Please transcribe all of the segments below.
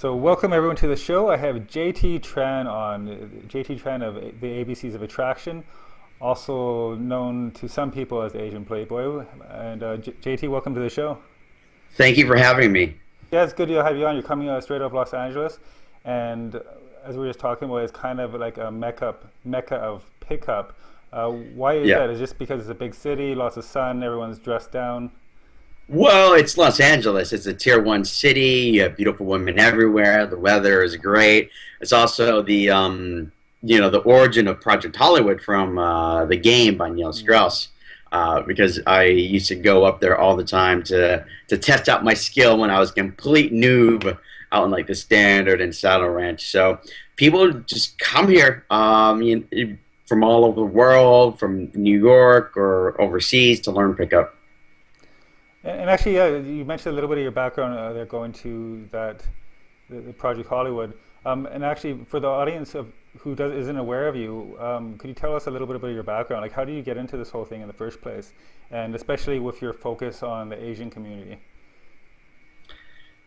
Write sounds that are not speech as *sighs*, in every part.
So welcome everyone to the show. I have JT Tran on, JT Tran of the ABCs of Attraction, also known to some people as Asian Playboy. And uh, JT, welcome to the show. Thank you for having me. Yeah, it's good to have you on. You're coming uh, straight off Los Angeles, and as we were just talking about, it's kind of like a mecca, mecca of pickup. Uh, why is yeah. that? Is just because it's a big city, lots of sun, everyone's dressed down? Well, it's Los Angeles. It's a tier one city. You have beautiful women everywhere. The weather is great. It's also the um, you know the origin of Project Hollywood from uh, the game by Neil Strauss. Uh, because I used to go up there all the time to to test out my skill when I was complete noob out in like the Standard and Saddle Ranch. So people just come here um, you from all over the world, from New York or overseas to learn pickup. And actually, yeah, you mentioned a little bit of your background uh, there going to that the, the Project Hollywood. Um, and actually, for the audience of who does, isn't aware of you, um, could you tell us a little bit about your background? Like, how do you get into this whole thing in the first place? And especially with your focus on the Asian community.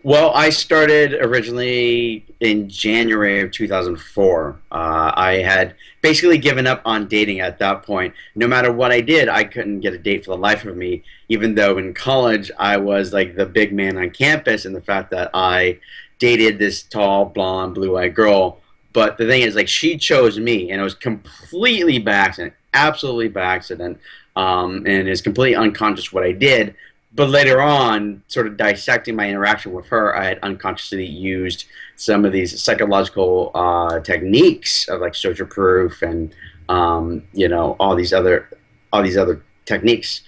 Well, I started originally in January of 2004. Uh, I had basically given up on dating at that point. No matter what I did, I couldn't get a date for the life of me, even though in college I was like the big man on campus, and the fact that I dated this tall, blonde, blue eyed girl. But the thing is, like, she chose me, and it was completely by accident, absolutely by accident, um, and is completely unconscious what I did but later on, sort of dissecting my interaction with her, I had unconsciously used some of these psychological uh, techniques of like social proof and um, you know all these other all these other techniques.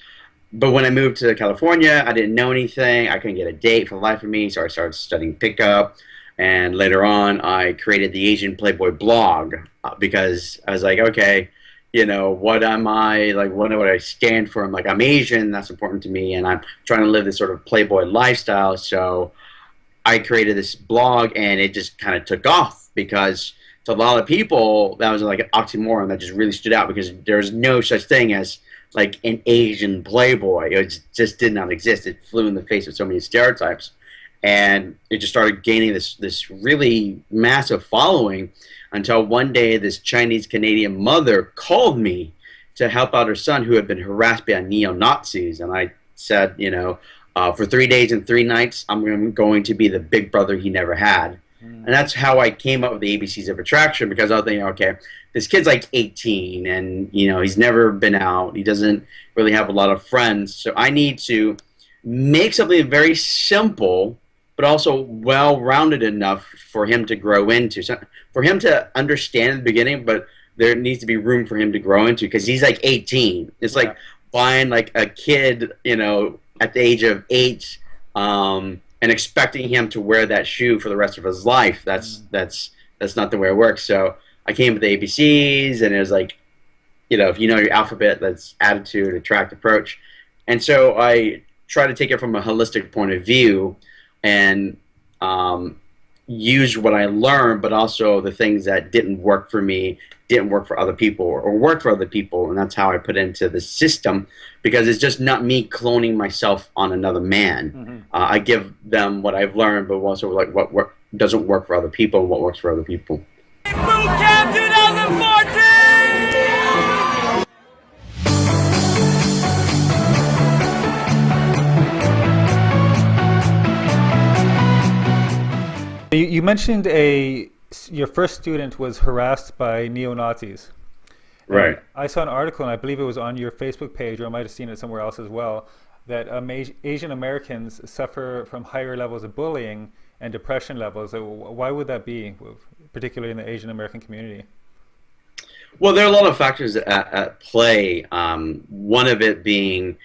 But when I moved to California, I didn't know anything. I couldn't get a date for the life of me, so I started studying pickup. And later on, I created the Asian Playboy blog uh, because I was like, okay, you know, what am I like? What do I stand for? I'm like, I'm Asian. That's important to me, and I'm trying to live this sort of playboy lifestyle. So I created this blog, and it just kind of took off because to a lot of people that was like an oxymoron that just really stood out because there's no such thing as like an Asian playboy. It just did not exist. It flew in the face of so many stereotypes, and it just started gaining this this really massive following until one day this Chinese Canadian mother called me to help out her son who had been harassed by neo Nazis. And I said, you know, uh, for three days and three nights, I'm going to be the big brother he never had. Mm. And that's how I came up with the ABCs of Attraction because I was thinking, okay, this kid's like 18 and, you know, he's never been out. He doesn't really have a lot of friends. So I need to make something very simple but also well rounded enough for him to grow into. So for him to understand in the beginning, but there needs to be room for him to grow into because he's like 18. It's yeah. like buying like a kid, you know, at the age of eight, um, and expecting him to wear that shoe for the rest of his life. That's mm. that's that's not the way it works. So I came with the ABCs, and it was like, you know, if you know your alphabet, that's attitude, attract, approach, and so I try to take it from a holistic point of view and um, use what I learned, but also the things that didn't work for me, didn't work for other people, or, or worked for other people, and that's how I put into the system because it's just not me cloning myself on another man. Mm-hmm. Uh, I give them what I've learned, but also like what work, doesn't work for other people and what works for other people. You, you mentioned a your first student was harassed by neo Nazis. Right. I saw an article, and I believe it was on your Facebook page, or I might have seen it somewhere else as well, that um, Asian Americans suffer from higher levels of bullying and depression levels. So why would that be, particularly in the Asian American community? Well, there are a lot of factors at, at play. Um, one of it being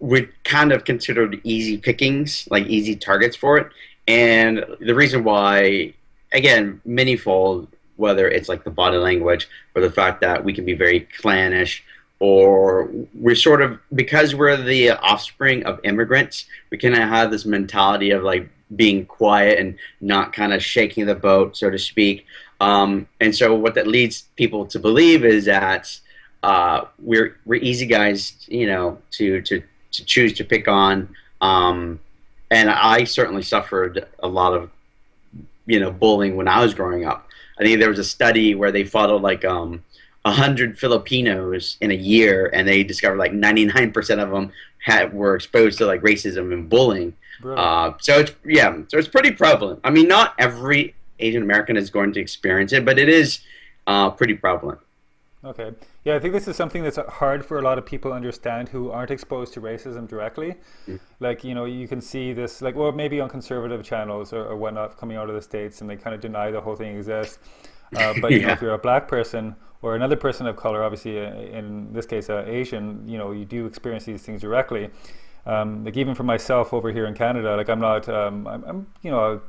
we're kind of considered easy pickings, like easy targets for it. And the reason why, again, manyfold, whether it's like the body language or the fact that we can be very clannish or we're sort of because we're the offspring of immigrants we kind of have this mentality of like being quiet and not kind of shaking the boat so to speak. Um, and so what that leads people to believe is that uh, we're we're easy guys you know to to to choose to pick on um, and I certainly suffered a lot of you know bullying when I was growing up. I think there was a study where they followed like um, 100 Filipinos in a year, and they discovered like 99% of them had were exposed to like racism and bullying. Uh, so it's yeah, so it's pretty prevalent. I mean, not every Asian American is going to experience it, but it is uh, pretty prevalent. Okay. Yeah, I think this is something that's hard for a lot of people to understand who aren't exposed to racism directly. Mm. Like, you know, you can see this, like, well, maybe on conservative channels or, or whatnot coming out of the States and they kind of deny the whole thing exists. Uh, *laughs* but, you know, if you're a black person or another person of color, obviously, uh, in this case, uh, Asian, you know, you do experience these things directly. Um, like, even for myself over here in Canada, like, I'm not, um, I'm, I'm, you know,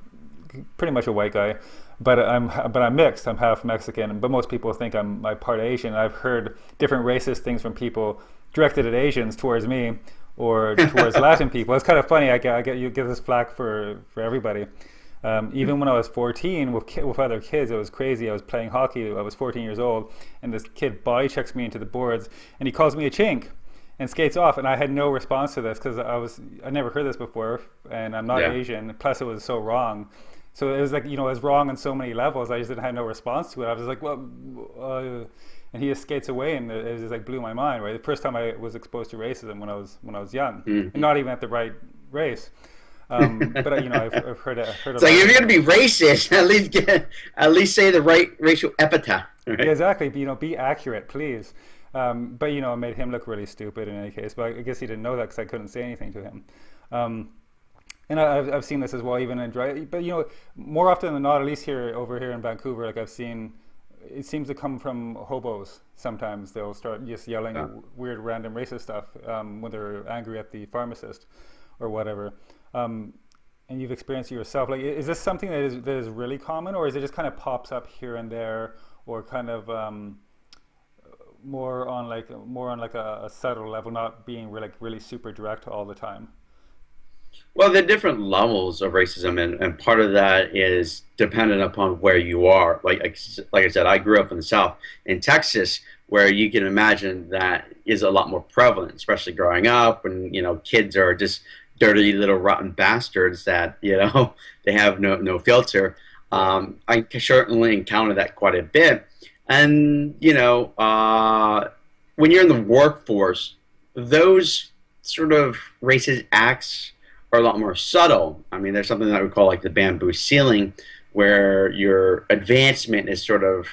pretty much a white guy but I'm but I'm mixed. I'm half Mexican, but most people think I'm my part Asian. I've heard different racist things from people directed at Asians towards me or towards *laughs* Latin people. It's kind of funny. I get, I get you get this flack for for everybody. Um, even when I was 14 with with other kids, it was crazy. I was playing hockey. I was 14 years old, and this kid body checks me into the boards, and he calls me a chink and skates off and i had no response to this because i was i never heard this before and i'm not yeah. asian plus it was so wrong so it was like, you know, it was wrong on so many levels. I just didn't have no response to it. I was like, well, uh, and he just skates away, and it, just like blew my mind. Right, the first time I was exposed to racism when I was when I was young, mm-hmm. and not even at the right race. Um, but you know, I've, I've heard it. Heard it's like if you're going to be racist, *laughs* at least get at least say the right racial epithet. Right? Yeah, exactly. You know, be accurate, please. Um, but you know, it made him look really stupid in any case. But I guess he didn't know that because I couldn't say anything to him. Um, and I've, I've seen this as well, even in dry. But you know, more often than not, at least here over here in Vancouver, like I've seen, it seems to come from hobos. Sometimes they'll start just yelling yeah. weird, random racist stuff um, when they're angry at the pharmacist or whatever. Um, and you've experienced it yourself. Like, is this something that is that is really common, or is it just kind of pops up here and there, or kind of um, more on like more on like a, a subtle level, not being really, like really super direct all the time? Well, there are different levels of racism, and, and part of that is dependent upon where you are. Like, like I said, I grew up in the South, in Texas, where you can imagine that is a lot more prevalent, especially growing up, and you know, kids are just dirty little rotten bastards that you know *laughs* they have no no filter. Um, I certainly encounter that quite a bit, and you know, uh, when you're in the workforce, those sort of racist acts are a lot more subtle. I mean, there's something that we call like the bamboo ceiling, where your advancement is sort of,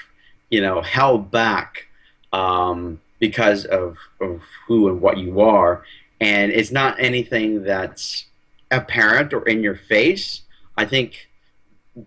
you know, held back um, because of, of who and what you are. And it's not anything that's apparent or in your face. I think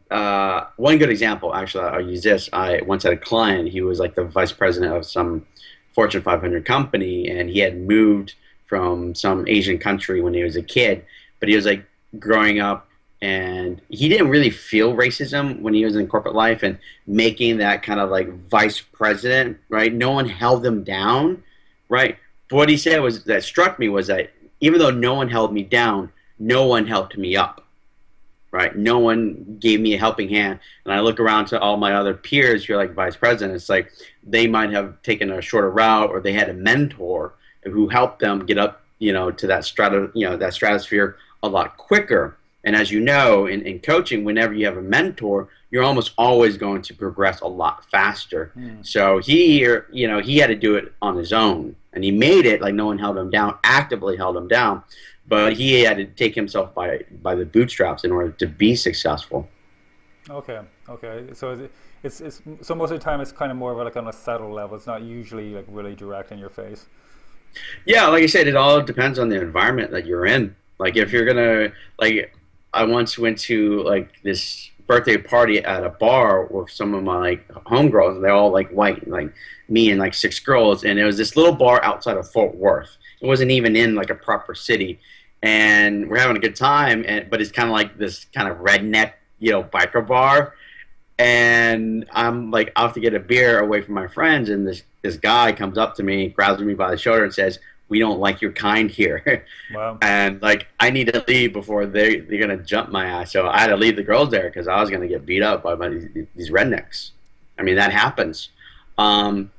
uh, one good example, actually, I'll use this. I once had a client, he was like the vice president of some Fortune 500 company, and he had moved from some Asian country when he was a kid but he was like growing up and he didn't really feel racism when he was in corporate life and making that kind of like vice president, right? No one held him down, right? But what he said was that struck me was that even though no one held me down, no one helped me up, right? No one gave me a helping hand. And I look around to all my other peers who are like vice president, it's like they might have taken a shorter route or they had a mentor who helped them get up, you know, to that strata, you know, that stratosphere a lot quicker. And as you know, in, in coaching, whenever you have a mentor, you're almost always going to progress a lot faster. Mm. So he, you know, he had to do it on his own, and he made it like no one held him down, actively held him down, but he had to take himself by by the bootstraps in order to be successful. Okay, okay. So it's it's so most of the time it's kind of more of like on a subtle level. It's not usually like really direct in your face. Yeah, like I said, it all depends on the environment that you're in. Like if you're gonna like, I once went to like this birthday party at a bar with some of my like homegirls. and They're all like white, like me and like six girls, and it was this little bar outside of Fort Worth. It wasn't even in like a proper city, and we're having a good time. And but it's kind of like this kind of redneck, you know, biker bar. And I'm like off to get a beer away from my friends, and this this guy comes up to me, grabs me by the shoulder, and says, we don't like your kind here. *laughs* Wow. and like I need to leave before they they're gonna jump my ass. So I had to leave the girls there because I was gonna get beat up by, these, these, rednecks. I mean that happens. Um,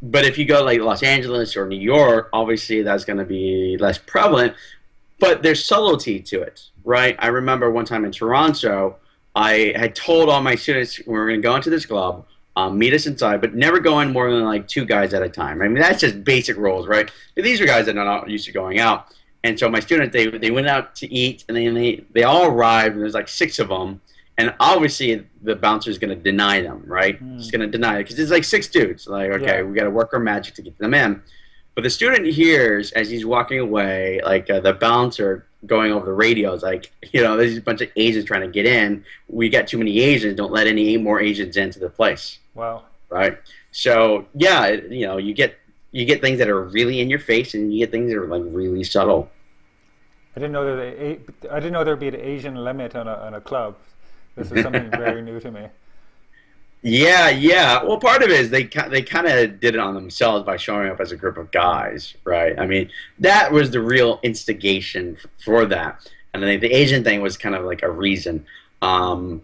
but if you go like Los Angeles or New York, obviously that's gonna be less prevalent. But there's subtlety to it, right? I remember one time in Toronto, I had told all my students we were going to go into this club, um, meet us inside, but never go in more than like two guys at a time. I mean, that's just basic rules, right? But these are guys that are not used to going out. And so my students, they, they went out to eat, and then they, they all arrived, and there's like six of them. And obviously, the bouncer is going to deny them, right? Mm. He's going to deny it because there's like six dudes. Like, okay, yeah. we got to work our magic to get them in. But the student hears as he's walking away, like uh, the bouncer going over the radios, like, you know, there's a bunch of Asians trying to get in. We got too many Asians. Don't let any more Asians into the place. Wow. Right. So yeah, you know, you get you get things that are really in your face, and you get things that are like really subtle. I didn't know that. I didn't know there'd be an Asian limit on a on a club. This is something *laughs* very new to me. Yeah, yeah. Well, part of it is they they kind of did it on themselves by showing up as a group of guys, right? I mean, that was the real instigation for that, and I think the Asian thing was kind of like a reason. Um,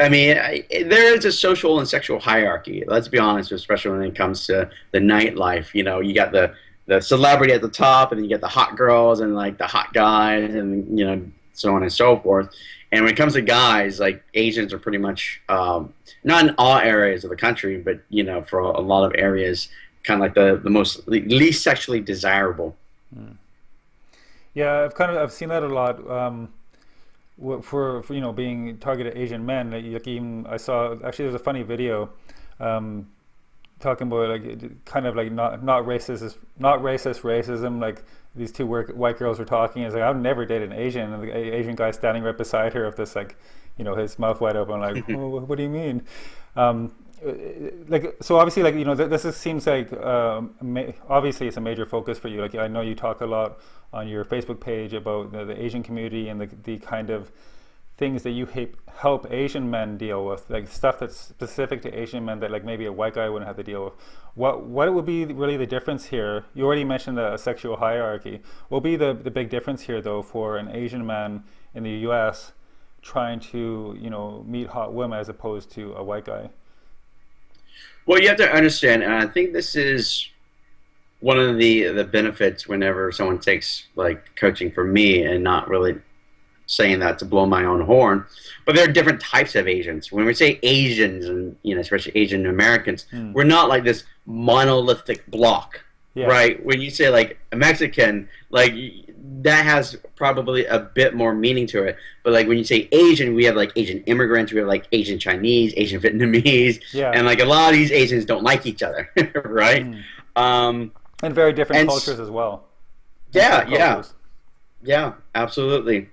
I mean, I, there is a social and sexual hierarchy. Let's be honest, especially when it comes to the nightlife. You know, you got the the celebrity at the top, and then you get the hot girls and like the hot guys, and you know, so on and so forth. And when it comes to guys, like Asians are pretty much um, not in all areas of the country, but you know, for a, lot of areas, kind of like the the most least sexually desirable. Mm. Yeah, I've kind of I've seen that a lot. Um, for, for you know being targeted Asian men, like even I saw actually there's a funny video um, talking about like kind of like not not racist not racist racism like these two work, white girls were talking. It's like I've never dated an Asian, and the Asian guy standing right beside her with this like, you know, his mouth wide open, like, *laughs* oh, what do you mean? Um, like so obviously like you know th this is, seems like um, obviously it's a major focus for you like I know you talk a lot on your Facebook page about the, the Asian community and the, the kind of things that you help Asian men deal with, like stuff that's specific to Asian men that like maybe a white guy wouldn't have to deal with. What what would be really the difference here? You already mentioned the sexual hierarchy. What will be the, the big difference here though for an Asian man in the US trying to, you know, meet hot women as opposed to a white guy? Well, you have to understand, and I think this is one of the the benefits whenever someone takes like coaching from me and not really saying that to blow my own horn, but there are different types of Asians. When we say Asians, and you know, especially Asian Americans, mm. we're not like this monolithic block, yeah. right? When you say like a Mexican, like that has probably a bit more meaning to it. But like when you say Asian, we have like Asian immigrants, we have like Asian Chinese, Asian Vietnamese, yeah. and like a lot of these Asians don't like each other, *laughs* right? Mm. Um, and very different and cultures as well. Yeah, yeah, yeah, absolutely.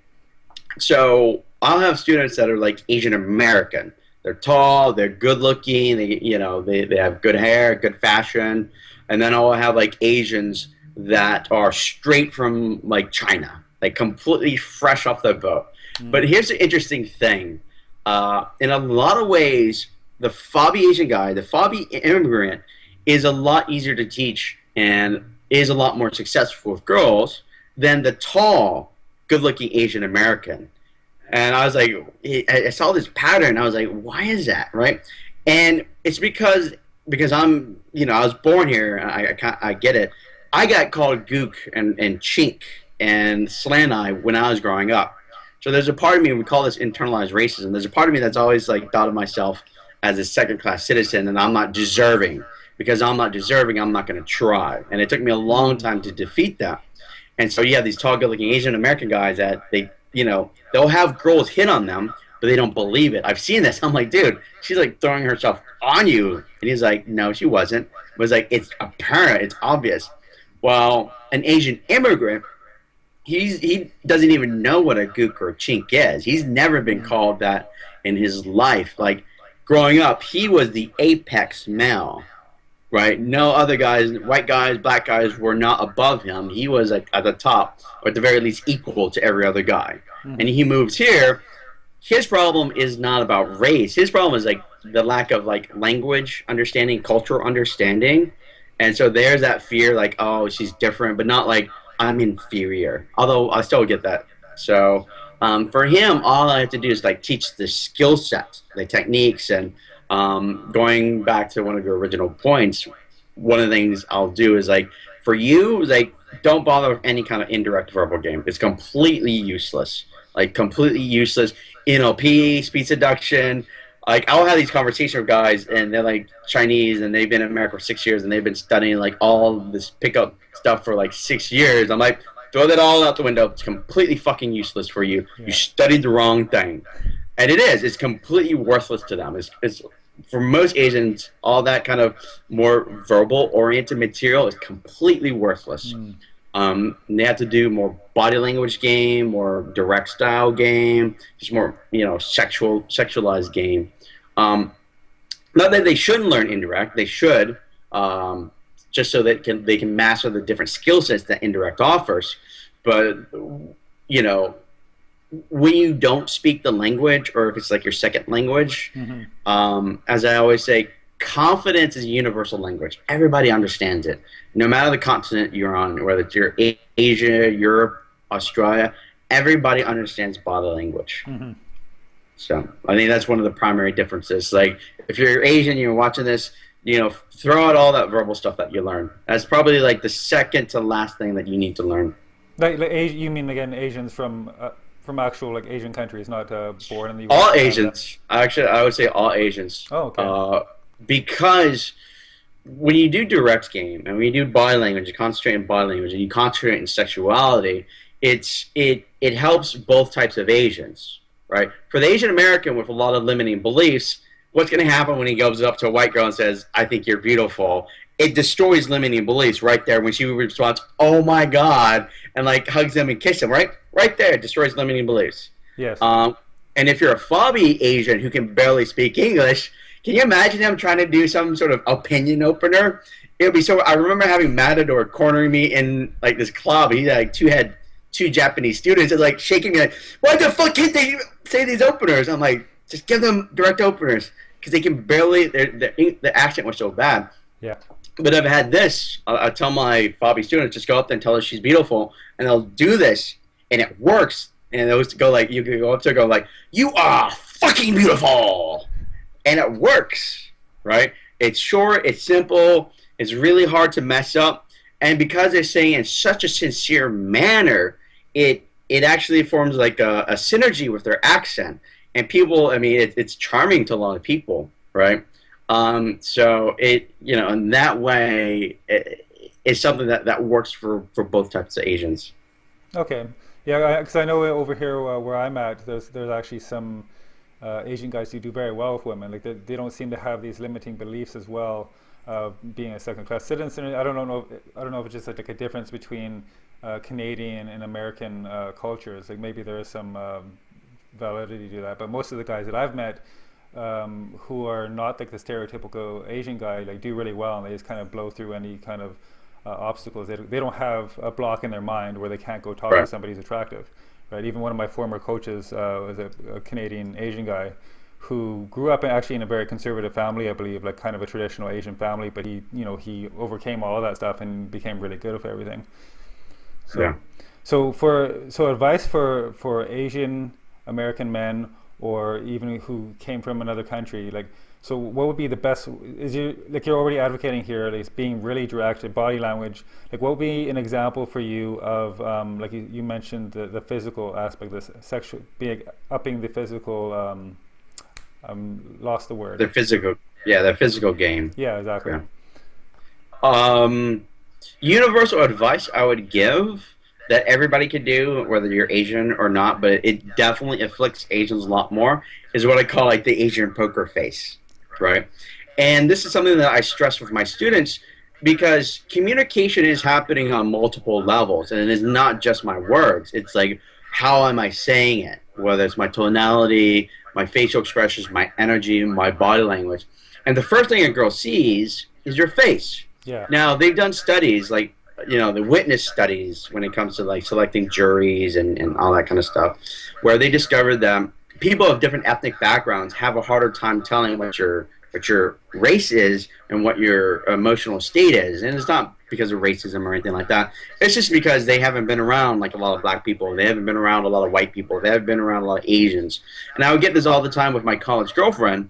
So I'll have students that are like Asian American. They're tall, they're good looking, they you know, they, they have good hair, good fashion. And then I'll have like Asians that are straight from like China, like completely fresh off the boat. Mm. But here's the interesting thing. Uh, in a lot of ways, the FOBI Asian guy, the FOBI immigrant, is a lot easier to teach and is a lot more successful with girls than the tall, good-looking Asian American. And I was like, I saw this pattern. I was like, why is that, right? And it's because because I'm, you know, I was born here. I, I, I get it. I got called gook and, and chink and slant eye when I was growing up. So there's a part of me, we call this internalized racism. There's a part of me that's always like thought of myself as a second class citizen and I'm not deserving. Because I'm not deserving, I'm not going to try. And it took me a long time to defeat that. And so you have these tall, good-looking Asian American guys that they, you know, they'll have girls hit on them, but they don't believe it. I've seen this. I'm like, dude, she's like throwing herself on you, and he's like, no, she wasn't. It was like it's apparent, it's obvious. Well, an Asian immigrant, he's he doesn't even know what a gook or a chink is. He's never been called that in his life. Like growing up, he was the apex male right? No other guys, white guys, black guys, were not above him. He was at, at the top, or at the very least equal to every other guy. Mm. And he moves here. His problem is not about race. His problem is like the lack of like language understanding, cultural understanding. And so there's that fear, like, oh, she's different, but not like I'm inferior. Although I still get that. So um, for him, all I have to do is like teach the skill set, the techniques, and um, going back to one of your original points, one of the things I'll do is like for you, like don't bother with any kind of indirect verbal game. It's completely useless. Like completely useless. NLP, speed seduction. Like I'll have these conversations with guys, and they're like Chinese, and they've been in America for six years, and they've been studying like all this pickup stuff for like six years. I'm like, throw that all out the window. It's completely fucking useless for you. Yeah. You studied the wrong thing, and it is. It's completely worthless to them. It's, it's for most Asians, all that kind of more verbal oriented material is completely worthless. Mm. Um, they have to do more body language game, more direct style game, just more you know sexual sexualized game. Um, not that they shouldn't learn indirect, they should, um, just so that can they can master the different skill sets that indirect offers. But you know, when you don't speak the language, or if it's like your second language, Mhm. um, as I always say, confidence is a universal language. Everybody understands it, no matter the continent you're on, whether it's you're Asia, Europe, Australia. Everybody understands body language. Mhm. So I think that's one of the primary differences. Like if you're Asian, you're watching this, you know, throw out all that verbal stuff that you learn. That's probably like the second to last thing that you need to learn. Like, like you mean again Asians from uh, from actual like Asian countries, not uh, born in the US All? Asians, actually, I would say all Asians. Oh, okay. Uh, because when you do direct game and when you do body language, you concentrate on body language and you concentrate on sexuality, it's it it helps both types of Asians, right? For the Asian American with a lot of limiting beliefs, what's going to happen when he goes up to a white girl and says, "I think you're beautiful"? It destroys limiting beliefs right there when she responds, "Oh my God," and like hugs him and kisses him, right? Right there, it destroys limiting beliefs. yes. Um, and if you're a fobby Asian who can barely speak English, can you imagine him trying to do some sort of opinion opener? It would be so. I remember having Matador cornering me in like this club. He had like two had two Japanese students and like shaking me like, "Why the fuck can't they say these openers?" I'm like, "Just give them direct openers because they can barely. Their their the accent was so bad." yeah. But I've had this. I, I tell my fobby students just go up there and tell her she's beautiful, and they'll do this, and it works. And they'll go like, you can go up to her, go like, "You are fucking beautiful," and it works, right? It's short, it's simple, it's really hard to mess up, and because they're saying in such a sincere manner, it it actually forms like a, a synergy with their accent, and people. I mean, it, it's charming to a lot of people, right? Um, so it, you know, in that way, it, it's something that, that works for, for both types of Asians. Okay. Yeah, because I, know over here uh, where I'm at, there's there's actually some uh, Asian guys who do very well with women. Like they, they don't seem to have these limiting beliefs as well. Uh, being a second-class citizen, I don't know. If, I don't know if it's just like, a difference between uh, Canadian and American uh, cultures. Like maybe there is some um, validity to that. But most of the guys that I've met um, who are not like the stereotypical Asian guy, like do really well, and they just kind of blow through any kind of uh, obstacles. They, they don't have a block in their mind where they can't go talk to somebody who's attractive, right? Even one of my former coaches uh, was a, a Canadian Asian guy who grew up in, actually in a very conservative family, I believe, like kind of a traditional Asian family. But he, you know, he overcame all of that stuff and became really good with everything. So, Yeah. so for so advice for for Asian American men or even who came from another country, like so, what would be the best? Is you like you're already advocating here, like being really direct, body language. Like, what would be an example for you of um, like you, you mentioned the, the physical aspect, the s- sexual, being upping the physical. Um, um, lost the word. the physical, yeah, the physical game. yeah, exactly. Yeah. Um, universal advice I would give that everybody could do, whether you're Asian or not, but it definitely afflicts Asians a lot more, is what I call like the Asian poker face, right? And this is something that I stress with my students because communication is happening on multiple levels, and it is not just my words. It's like how am I saying it? Whether it's my tonality, my facial expressions, my energy, my body language. And the first thing a girl sees is your face. Yeah. Now they've done studies like you know the witness studies when it comes to like selecting juries and, and all that kind of stuff, where they discovered that people of different ethnic backgrounds have a harder time telling what your what your race is and what your emotional state is, and it's not because of racism or anything like that. It's just because they haven't been around like a lot of black people, they haven't been around a lot of white people, they haven't been around a lot of Asians. And I would get this all the time with my college girlfriend.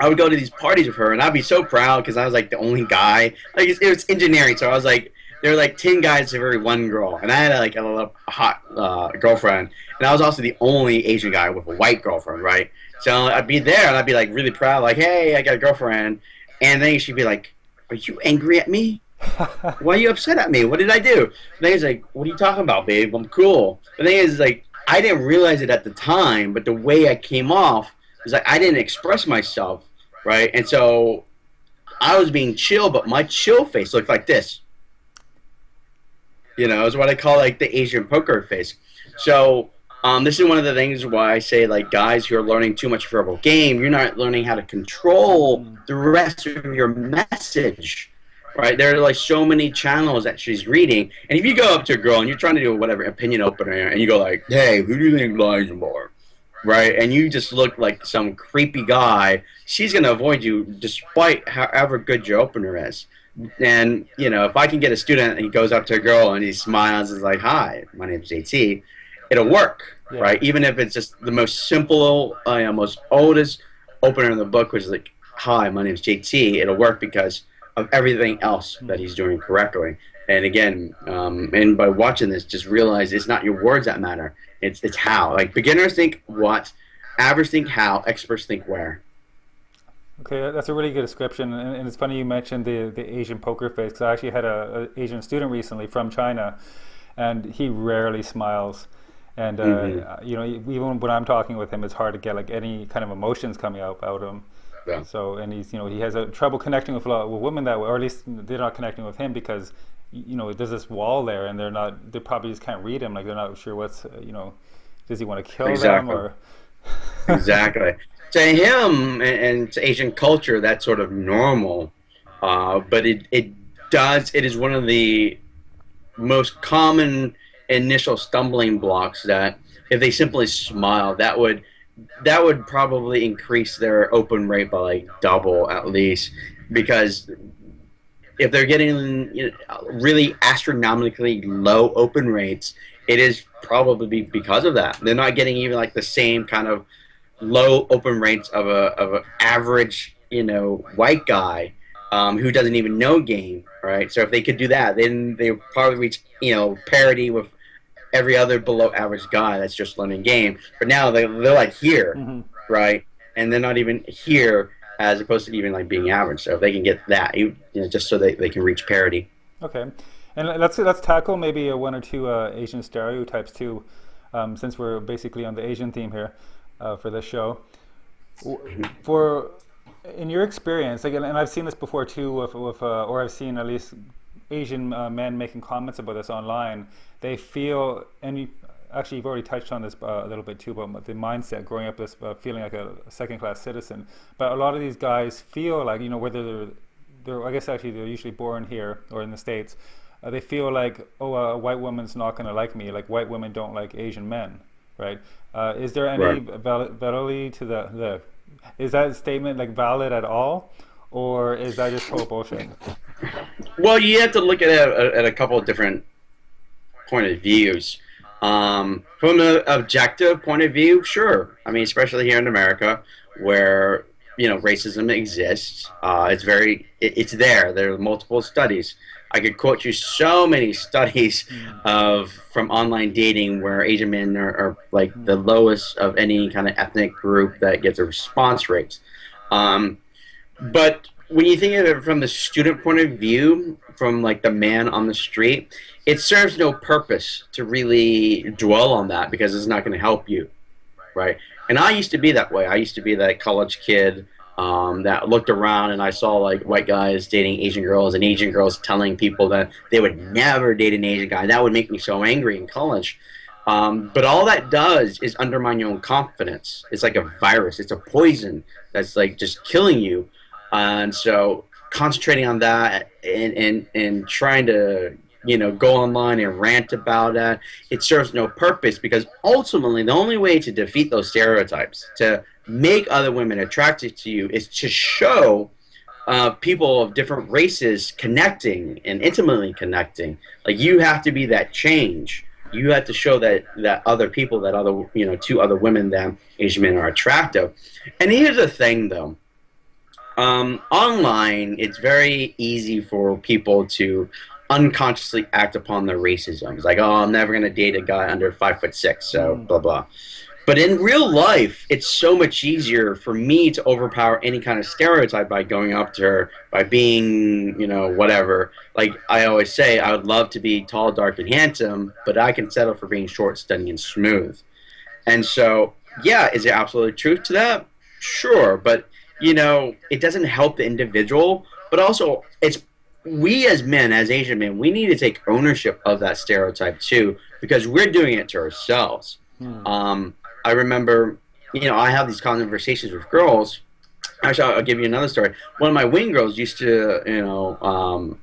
I would go to these parties with her, and I'd be so proud because I was like the only guy. Like it was engineering, so I was like there were like ten guys to every one girl, and I had like a little hot uh, girlfriend, and I was also the only Asian guy with a white girlfriend, right? So I'd be there and I'd be like really proud, like, "Hey, I got a girlfriend," and then she'd be like, "Are you angry at me? *laughs* Why are you upset at me? What did I do?" And then he's like, "What are you talking about, babe? I'm cool." The thing is, like, I didn't realize it at the time, but the way I came off is like I didn't express myself, right? And so I was being chill, but my chill face looked like this. You know, it's what I call like the Asian poker face. So um, this is one of the things why I say like guys who are learning too much verbal game, you're not learning how to control the rest of your message. Right? There are like so many channels that she's reading. And if you go up to a girl and you're trying to do whatever opinion opener and you go like, Hey, who do you think lies more? Right? And you just look like some creepy guy, she's gonna avoid you despite however good your opener is. And, you know, if I can get a student and he goes up to a girl and he smiles and is like, Hi, my name's JT it'll work, yeah. right? Even if it's just the most simple, uh, most oldest opener in the book, which is like, "Hi, my name is JT." It'll work because of everything else that he's doing correctly. And again, um, and by watching this, just realize it's not your words that matter. It's it's how. Like beginners think what, average think how, experts think where. Okay, that's a really good description, and, and it's funny you mentioned the the Asian poker face because I actually had a, a Asian student recently from China, and he rarely smiles and uh, mm-hmm. you know even when I'm talking with him, it's hard to get like any kind of emotions coming out out of him. Yeah. So and he's you know he has a trouble connecting with a lot with women that way, or at least they're not connecting with him because you know there's this wall there, and they're not they probably just can't read him. Like they're not sure what's you know does he want to kill exactly. them or *laughs* exactly to him and, and, to Asian culture that's sort of normal, uh, but it it does it is one of the most common initial stumbling blocks that if they simply smile, that would that would probably increase their open rate by like double at least because if they're getting you know, really astronomically low open rates, it is probably because of that. They're not getting even like the same kind of low open rates of a of an average you know white guy um, who doesn't even know game, right? So if they could do that, then they would probably reach you know parity with every other below average guy that's just learning game. But now they, they're like here, mm-hmm. right? And they're not even here as opposed to even like being average. So if they can get that, you know, just so they, they can reach parity. Okay. And let's let's tackle maybe one or two uh, Asian stereotypes too, um, since we're basically on the Asian theme here uh, for this show. For in your experience, again, and I've seen this before too, with, with uh, or I've seen at least Asian uh, men making comments about this online, they feel, and actually you've already touched on this uh, a little bit too about the mindset growing up as uh, feeling like a, a second-class citizen. But a lot of these guys feel like you know whether they're, they're I guess actually they're usually born here or in the states. Uh, they feel like oh a white woman's not going to like me like white women don't like Asian men, right? Uh, is there any right. validity to the the is that statement like valid at all, or is that just total bullshit? Well, you have to look at it at a couple of different point of views. Um, from an objective point of view, sure. I mean, especially here in America, where you know racism exists, uh, it's very it, it's there. There are multiple studies. I could quote you so many *laughs* studies of from online dating where Asian men are, are like the lowest of any kind of ethnic group that gets a response rate. Um, but when you think of it from the student point of view, from like the man on the street, it serves no purpose to really dwell on that because it's not going to help you, right? And I used to be that way. I used to be that college kid um, that looked around and I saw like white guys dating Asian girls and Asian girls telling people that they would never date an Asian guy. That would make me so angry in college. Um, but all that does is undermine your own confidence. It's like a virus. It's a poison that's like just killing you and so concentrating on that and, and, and trying to you know go online and rant about that it serves no purpose because ultimately the only way to defeat those stereotypes to make other women attracted to you is to show uh, people of different races connecting and intimately connecting. Like you have to be that change. You have to show that that other people that other you know two other women that asian men are attractive. And here's the thing though um, online, it's very easy for people to unconsciously act upon their racism. It's like, oh, I'm never gonna date a guy under five foot six, so mm. blah blah. But in real life, it's so much easier for me to overpower any kind of stereotype by going up to her, by being, you know, whatever. Like I always say, I would love to be tall, dark, and handsome, but I can settle for being short, stunning, and smooth. And so, yeah, is there absolute truth to that? Sure, but you know, it doesn't help the individual, but also it's we as men, as Asian men, we need to take ownership of that stereotype too, because we're doing it to ourselves. Hmm. Um, I remember, you know, I have these conversations with girls. Actually, I'll give you another story. One of my wing girls used to, you know, um,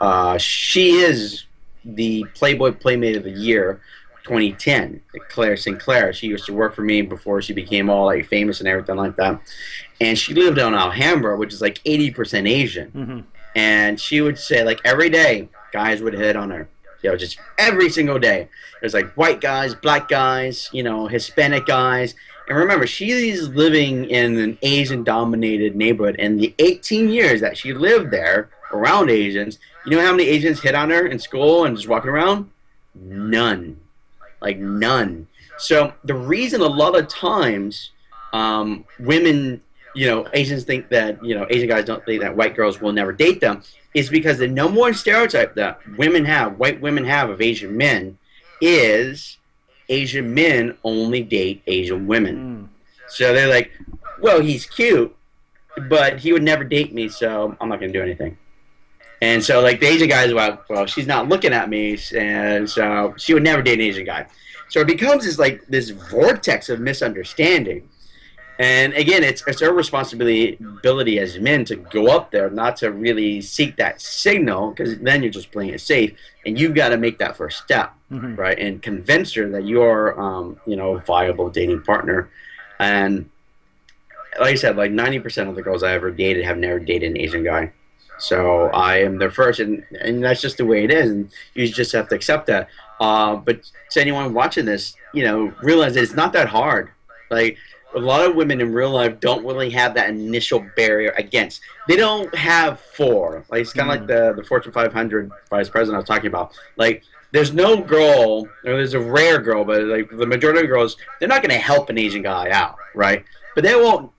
uh, she is the Playboy Playmate of the Year 2010, Claire Sinclair. She used to work for me before she became all like famous and everything like that. And she lived on Alhambra, which is like 80% Asian. Mm-hmm. And she would say, like, every day, guys would hit on her you know, just every single day. There's like white guys, black guys, you know, Hispanic guys. And remember, she's living in an Asian dominated neighborhood. And the 18 years that she lived there around Asians, you know how many Asians hit on her in school and just walking around? None. Like none. So the reason a lot of times um, women, you know, Asians think that, you know, Asian guys don't think that white girls will never date them is because the number one stereotype that women have, white women have of Asian men, is Asian men only date Asian women. Mm. So they're like, well, he's cute, but he would never date me, so I'm not going to do anything. And so, like, the Asian guys, well, well, she's not looking at me, and so she would never date an Asian guy. So it becomes this, like, this vortex of misunderstanding and again, it's it's our responsibility ability as men to go up there, not to really seek that signal, because then you're just playing it safe, and you've got to make that first step, mm-hmm. right, and convince her that you're, um, you know, a viable dating partner. And like I said, like 90% of the girls I ever dated have never dated an Asian guy. So I am the first, and, and that's just the way it is, and you just have to accept that. Uh, but to anyone watching this, you know, realize it's not that hard. Like a lot of women in real life don't really have that initial barrier against. They don't have four. Like it's kind of mm. like the the Fortune 500 vice president I was talking about. Like there's no girl, or there's a rare girl, but like the majority of girls, they're not going to help an Asian guy out, right? But they won't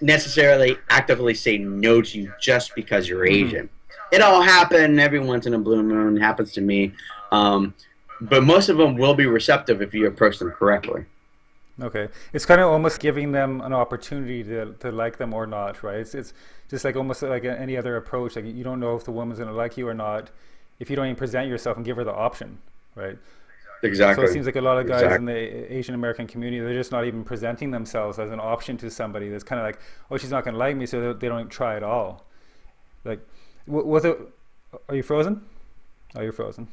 necessarily actively say no to you just because you're mm-hmm. Asian. Mm. It all happen every once in a blue moon. Happens to me, um, but most of them will be receptive if you approach them correctly. Okay, it's kind of almost giving them an opportunity to, to like them or not, right? It's, it's just like almost like any other approach. Like you don't know if the woman's going to like you or not if you don't even present yourself and give her the option, right? Exactly. So it seems like a lot of guys exactly. in the Asian American community, they're just not even presenting themselves as an option to somebody. That's kind of like, oh, she's not going to like me, so they don't try at all. Like, was it? Are you frozen? Oh, you're frozen.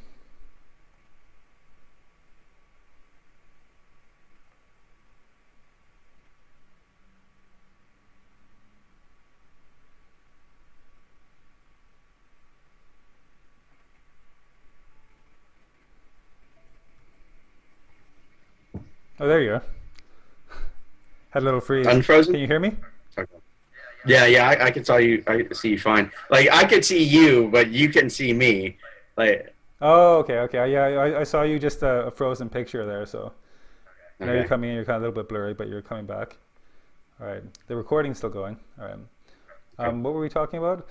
Oh, there you are. Had a little freeze. Unfrozen. Can you hear me? Yeah, yeah, I, I can saw you. I see you fine. Like I could see you, but you can see me. Like. Oh, okay, okay. Yeah, I, I saw you just a, a frozen picture there. So okay. now you're coming in. You're kind of a little bit blurry, but you're coming back. All right. The recording's still going. All right. Um, okay. what were we talking about?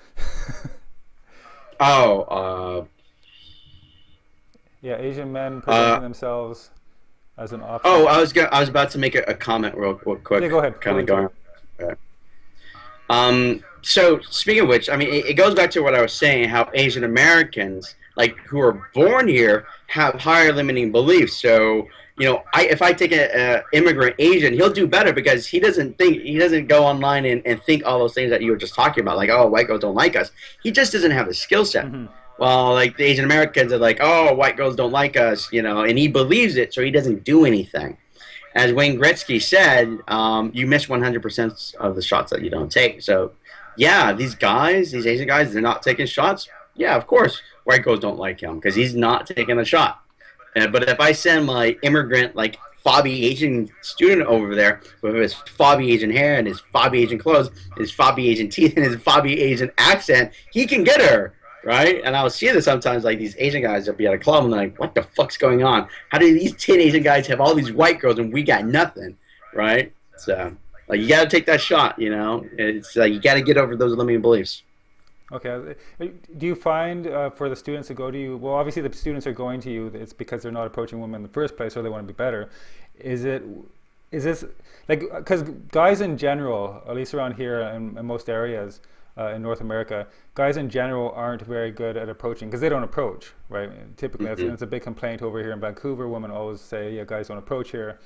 *laughs* oh. Uh, yeah, Asian men presenting uh, themselves as an option. Oh, I was I was about to make a, a comment real, real quick. Yeah, go ahead. Kind of going. Um. So speaking of which, I mean, it, it goes back to what I was saying. How Asian Americans, like who are born here, have higher limiting beliefs. So you know, I, if I take an immigrant Asian, he'll do better because he doesn't think he doesn't go online and, and think all those things that you were just talking about, like oh, white girls don't like us. He just doesn't have the skill set. Mm-hmm well, like the Asian Americans are like, oh, white girls don't like us, you know, and he believes it, so he doesn't do anything. As Wayne Gretzky said, um, you miss 100% of the shots that you don't take. So, yeah, these guys, these Asian guys, they're not taking shots. Yeah, of course, white girls don't like him because he's not taking a shot. Uh, but if I send my immigrant, like fobby Asian student over there with his fobby Asian hair and his fobby Asian clothes, his fobby Asian teeth, and his fobby Asian accent, he can get her right? And I'll see this sometimes, like these Asian guys will be at a club and like, what the fuck's going on? How do these 10 Asian guys have all these white girls and we got nothing, right? So, like, you got to take that shot, you know? It's like, you got to get over those limiting beliefs. Okay. Do you find uh, for the students to go to you, well, obviously the students are going to you, it's because they're not approaching women in the first place or they want to be better. Is it, is this, like, because guys in general, at least around here in, in most areas, uh, in North America, guys in general aren't very good at approaching because they don't approach, right? Typically, mm -hmm. that's, that's, a big complaint over here in Vancouver. Women always say, "Yeah, guys don't approach here,"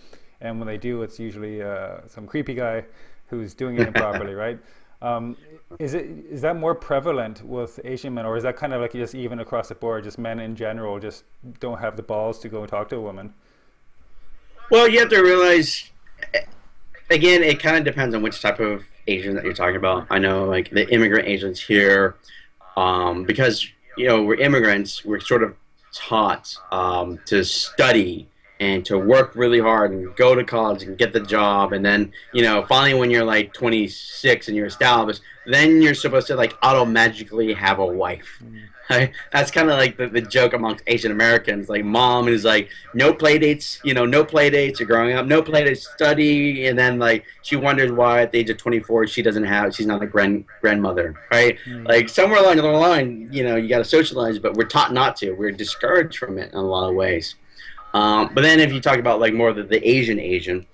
and when they do, it's usually uh, some creepy guy who's doing it improperly, *laughs* right? Um, is it is that more prevalent with Asian men, or is that kind of like just even across the board, just men in general just don't have the balls to go and talk to a woman? Well, you have to realize, again, it kind of depends on which type of Asian that you're talking about. I know like the immigrant Asians here, um, because you know we're immigrants, we're sort of taught um, to study and to work really hard and go to college and get the job and then you know finally when you're like 26 and you're established then you're supposed to like auto magically have a wife Right? That's kind of like the, the joke amongst Asian Americans. Like mom is like, no play dates, you know, no play dates. You're growing up, no play dates, study, and then like she wonders why at the age of 24 she doesn't have, she's not a grand grandmother, right? Mm. Like somewhere along the line, you know, you got to socialize, but we're taught not to. We're discouraged from it in a lot of ways. Um, but then if you talk about like more the, the Asian Asian,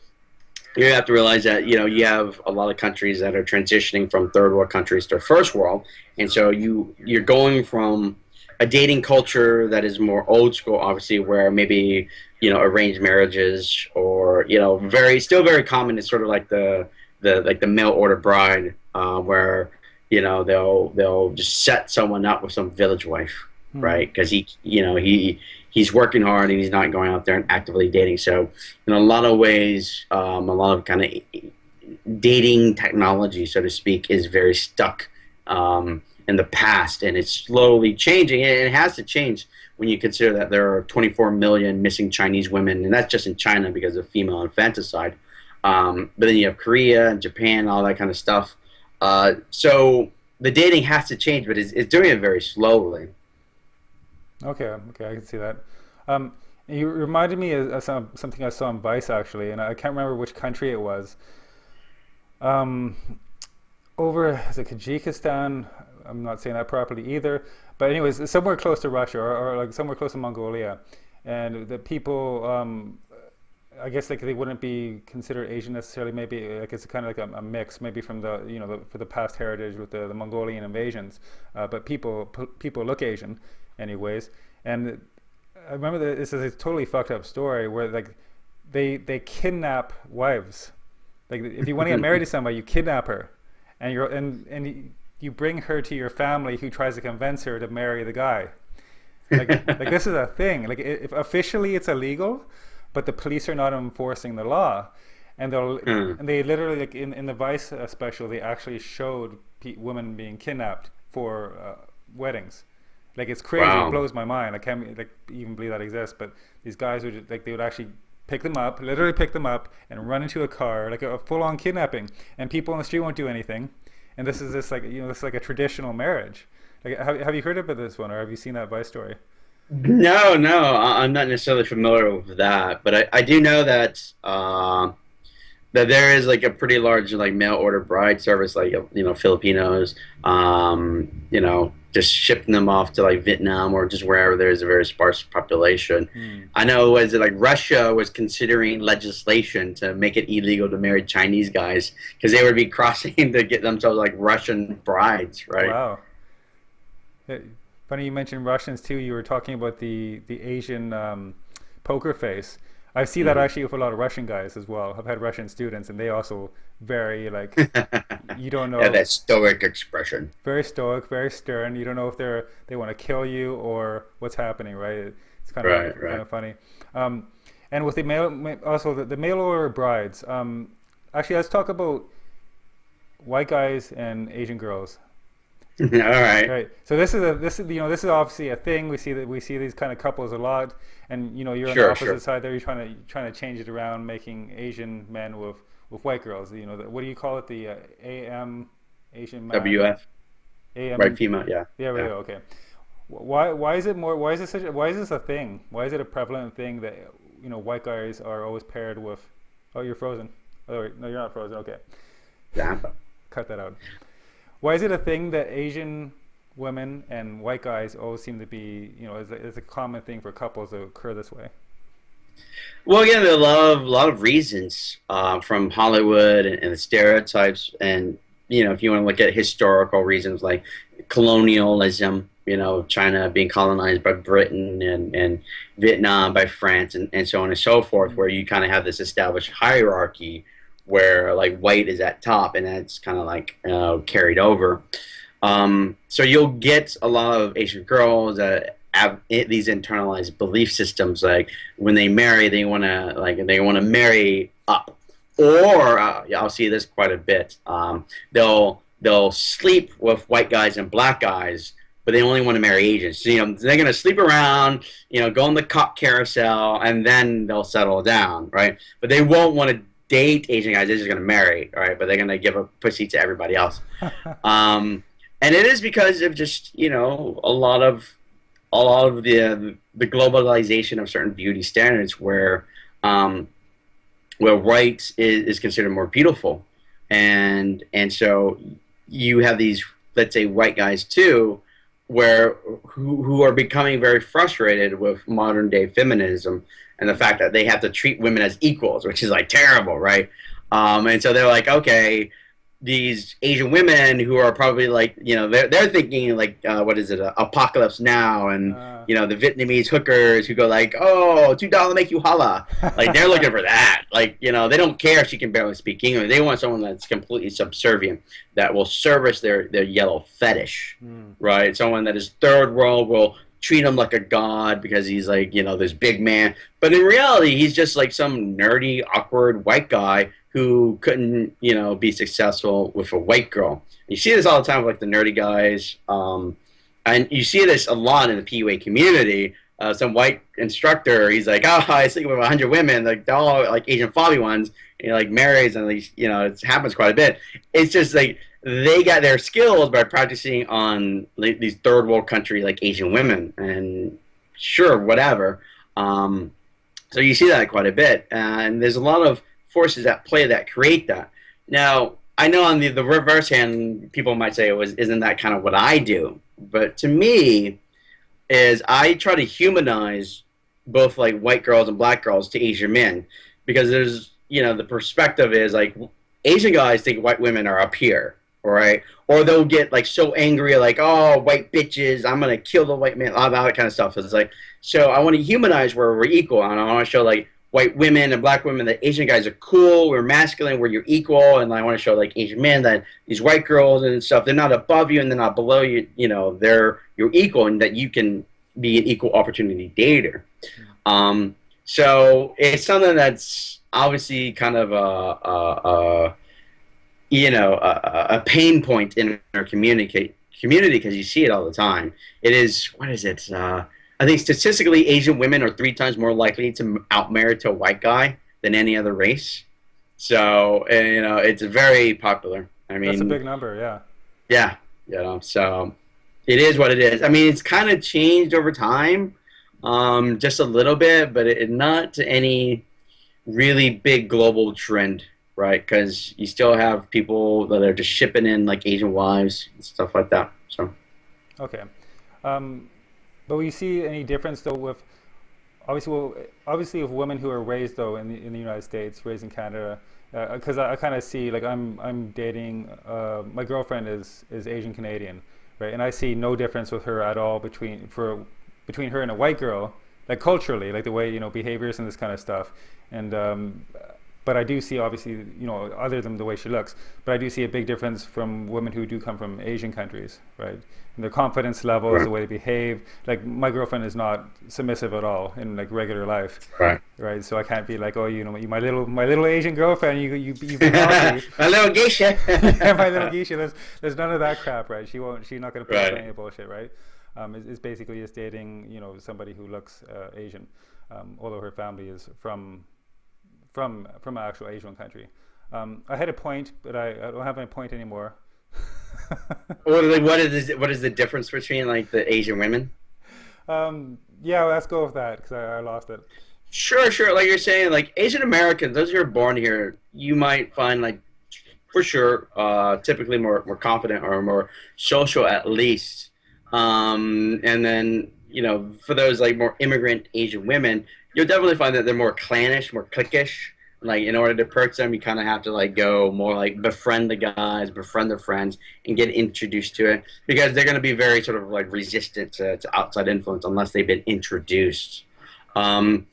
you have to realize that you know you have a lot of countries that are transitioning from third world countries to first world, and so you you're going from a dating culture that is more old school, obviously, where maybe you know arranged marriages or you know very still very common is sort of like the the like the mail order bride, uh, where you know they'll they'll just set someone up with some village wife, hmm. right? Because he you know he he's working hard and he's not going out there and actively dating. So in a lot of ways, um, a lot of kind of dating technology, so to speak, is very stuck um, in the past, and it's slowly changing. And it has to change when you consider that there are 24 million missing Chinese women, and that's just in China because of female infanticide. Um, but then you have Korea and Japan, all that kind of stuff. Uh, so the dating has to change, but it's, it's doing it very slowly. Okay, okay, I can see that. Um, you reminded me of, some, something I saw on Vice actually, and I can't remember which country it was. Um, over is it Kyrgyzstan? I'm not saying that properly either. But anyways, somewhere close to Russia or, or like somewhere close to Mongolia, and the people, um, I guess like they wouldn't be considered Asian necessarily. Maybe like it's kind of like a, a mix, maybe from the you know the, for the past heritage with the, the Mongolian invasions. Uh, but people people look Asian, anyways. And I remember that this is a totally fucked up story where like they they kidnap wives. Like if you want to get married to *laughs* somebody, you kidnap her, and you're and and you bring her to your family who tries to convince her to marry the guy. Like *laughs* like this is a thing. Like if officially it's illegal, but the police are not enforcing the law, and they'll mm. and they literally like in in the Vice special they actually showed women being kidnapped for uh, weddings like it's crazy. Wow. It blows my mind. I can't like even believe that exists. But these guys would like they would actually pick them up, literally pick them up, and run into a car like a, a full-on kidnapping. And people on the street won't do anything. And this is this like you know this is like a traditional marriage. Like have have you heard about this one or have you seen that Vice story? No, no, I'm not necessarily familiar with that, but I, I do know that uh, that there is like a pretty large like mail order bride service, like you know Filipinos, um, you know just shipping them off to like Vietnam or just wherever there's a very sparse population. Mm. I know was it like Russia was considering legislation to make it illegal to marry Chinese guys because they would be *laughs* crossing to get themselves like Russian brides, right? Wow. Funny you mentioned Russians too. You were talking about the the Asian um, poker face. I see that actually with a lot of Russian guys as well. I've had Russian students, and they also very like *laughs* you don't know. Yeah, that stoic expression. Very stoic, very stern. You don't know if they're they want to kill you or what's happening. Right? It's kind of right, right. kind of funny. Um, and with the male, also the, the mail order brides. Um, actually, let's talk about white guys and Asian girls. *laughs* All right. Right. So this is a this is you know this is obviously a thing. We see that we see these kind of couples a lot, and you know you're sure, on the opposite sure. side there. You're trying to trying to change it around, making Asian men with with white girls. You know the, what do you call it? The uh, AM Asian man? WF. AM. Right female. Yeah. Yeah. Right. Yeah. Okay. why why is it more? Why is this such? A, why is this a thing? Why is it a prevalent thing that you know white guys are always paired with? Oh, you're frozen. Oh, wait, no, you're not frozen. Okay, Yeah. cut that out. Why is it a thing that Asian women and white guys always seem to be, you know, it's a, it's a common thing for couples to occur this way? Well, again, there are a lot of, lot of reasons uh, from Hollywood and, and the stereotypes, and you know, if you want to look at historical reasons like colonialism, you know, China being colonized by Britain and, and Vietnam by France, and, and so on and so forth, where you kind of have this established hierarchy where like white is at top, and that's kind of like uh, carried over. Um, so you'll get a lot of Asian girls that have these internalized belief systems. Like when they marry, they want to like they want to marry up, or uh, I'll see this quite a bit. Um, they'll they'll sleep with white guys and black guys, but they only want to marry Asians. So, you know, they're gonna sleep around, you know, go on the cock carousel, and then they'll settle down, right? But they won't want to date Asian guys. They're just gonna marry, right? But they're gonna give a pussy to everybody else. *laughs* um, and it is because of just you know a lot of a lot of the the globalization of certain beauty standards where um, where white is, is considered more beautiful. And and so you have these let's say white guys too where who, who are becoming very frustrated with modern day feminism and the fact that they have to treat women as equals which is like terrible right? Um, and so they're like okay these Asian women who are probably like, you know, they're, they're thinking like, uh, what is it, uh, apocalypse now, and uh, you know, the Vietnamese hookers who go like, oh, two dollar make you holla, like they're looking for that. Like, you know, they don't care if she can barely speak English. They want someone that's completely subservient, that will service their their yellow fetish, mm. right? Someone that is third world will treat him like a god because he's like, you know, this big man. But in reality, he's just like some nerdy, awkward white guy who couldn't, you know, be successful with a white girl. You see this all the time with like the nerdy guys, um, and you see this a lot in the PUA community. Uh, some white instructor, he's like, oh, I sleep with 100 women, like they're all like Asian fobby ones. And he like marries, and like, you know, it happens quite a bit. It's just like they got their skills by practicing on like, these third world country like Asian women, and sure, whatever. Um, so you see that quite a bit, and there's a lot of forces at play that create that. Now, I know on the, the reverse hand, people might say, it "Was isn't that kind of what I do?" But to me, is I try to humanize both like white girls and black girls to Asian men because there's you know the perspective is like Asian guys think white women are up here, right? Or they'll get like so angry, like oh white bitches, I'm gonna kill the white man, all that kind of stuff. It's like so I want to humanize where we're equal, and I want to show like white women and black women that Asian guys are cool, we're masculine, we're your equal, and I want to show like Asian men that these white girls and stuff, they're not above you and they're not below you, you know, they're your equal and that you can be an equal opportunity dater. Um, so it's something that's obviously kind of a, a, a you know, a, a, pain point in our communicate community because you see it all the time. It is what is it? Uh, I think statistically, Asian women are three times more likely to outmarry to a white guy than any other race. So you know, it's very popular. I mean, that's a big number, yeah. Yeah, you know, so it is what it is. I mean, it's kind of changed over time, um, just a little bit, but it, not to any really big global trend, right? Because you still have people that are just shipping in like Asian wives and stuff like that. So. Okay. Um, but we see any difference though with obviously well, obviously with women who are raised though in the, in the United States, raised in Canada, because uh, I, I kind of see like I'm I'm dating uh, my girlfriend is is Asian Canadian, right? And I see no difference with her at all between for between her and a white girl, like culturally, like the way you know behaviors and this kind of stuff. And um, but I do see obviously you know other than the way she looks but I do see a big difference from women who do come from Asian countries right? And their confidence levels right. the way they behave. Like my girlfriend is not submissive at all in like regular life right. right? So I can't be like oh you know my little my little Asian girlfriend you you you've *laughs* been my little geisha. *laughs* Yeah my little geisha. There's there's none of that crap right? She won't she's not going to put right. any bullshit right? Um, is, is basically just dating you know somebody who looks uh, Asian. Um, although her family is from from from an actual Asian country. Um, I had a point, but I, I don't have any point anymore. *laughs* what, what is what is the difference between like the Asian women? um, yeah, let's go with that because I, I lost it. Sure, sure. Like you're saying, like Asian Americans, those who are born here, you might find like for sure, uh, typically more more confident or more social at least. Um, and then you know, for those like more immigrant Asian women, you'll definitely find that they're more clannish, more cliquish. Like in order to perch them, you kind of have to like go more like befriend the guys, befriend their friends, and get introduced to it because they're going to be very sort of like resistant to, to outside influence unless they've been introduced. Um,